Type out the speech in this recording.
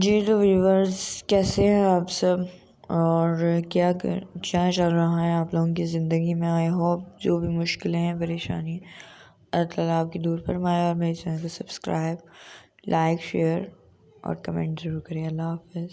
جی تو ویورز کیسے ہیں آپ سب؟ اور کیا کر، کیا چل رہا ہے آپ لوگوں کی زندگی میں؟ آئی ہوپ جو بھی مشکلیں ہیں، پریشانی، اللہ تعالیٰ آپ کی دور فرمائے اور میرے چینل کو سبسکرائب لائک شیئر اور کمنٹ ضرور کریں۔ اللہ حافظ۔